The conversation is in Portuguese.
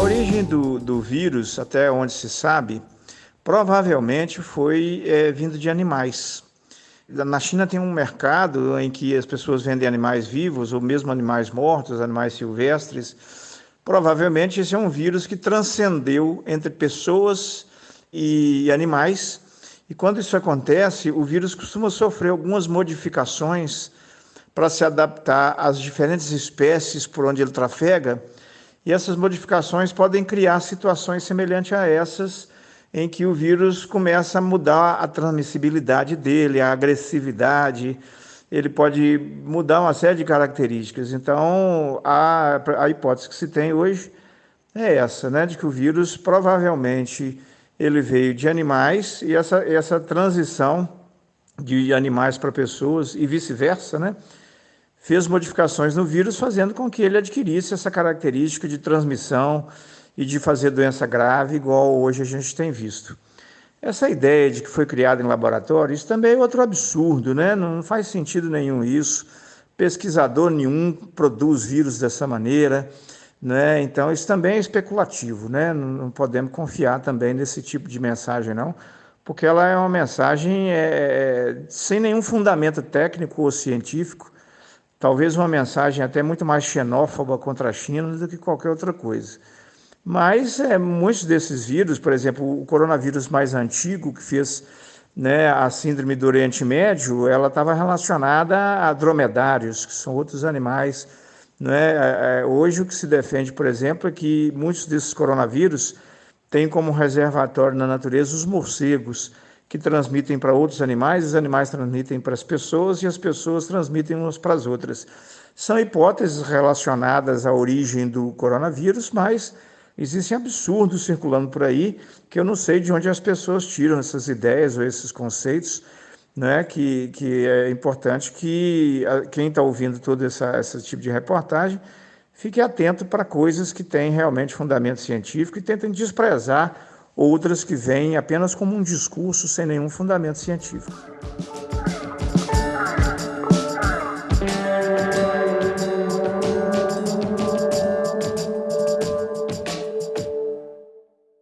origem do, do vírus, até onde se sabe, provavelmente foi é, vindo de animais. Na China tem um mercado em que as pessoas vendem animais vivos ou mesmo animais mortos, animais silvestres. Provavelmente esse é um vírus que transcendeu entre pessoas e animais. E quando isso acontece, o vírus costuma sofrer algumas modificações para se adaptar às diferentes espécies por onde ele trafega. E essas modificações podem criar situações semelhantes a essas em que o vírus começa a mudar a transmissibilidade dele, a agressividade, ele pode mudar uma série de características. Então, a, a hipótese que se tem hoje é essa, né, de que o vírus provavelmente ele veio de animais e essa, essa transição de animais para pessoas e vice-versa, né, fez modificações no vírus, fazendo com que ele adquirisse essa característica de transmissão e de fazer doença grave, igual hoje a gente tem visto. Essa ideia de que foi criado em laboratório, isso também é outro absurdo, né? Não faz sentido nenhum isso. Pesquisador nenhum produz vírus dessa maneira, né? Então isso também é especulativo, né? Não podemos confiar também nesse tipo de mensagem, não, porque ela é uma mensagem é, sem nenhum fundamento técnico ou científico, talvez uma mensagem até muito mais xenófoba contra a China do que qualquer outra coisa. Mas é, muitos desses vírus, por exemplo, o coronavírus mais antigo que fez né, a síndrome do Oriente Médio, ela estava relacionada a dromedários, que são outros animais. Né? É, é, hoje o que se defende, por exemplo, é que muitos desses coronavírus têm como reservatório na natureza os morcegos, que transmitem para outros animais, os animais transmitem para as pessoas e as pessoas transmitem umas para as outras. São hipóteses relacionadas à origem do coronavírus, mas Existem absurdos circulando por aí que eu não sei de onde as pessoas tiram essas ideias ou esses conceitos, né? que, que é importante que quem está ouvindo todo essa, esse tipo de reportagem fique atento para coisas que têm realmente fundamento científico e tentem desprezar outras que vêm apenas como um discurso sem nenhum fundamento científico.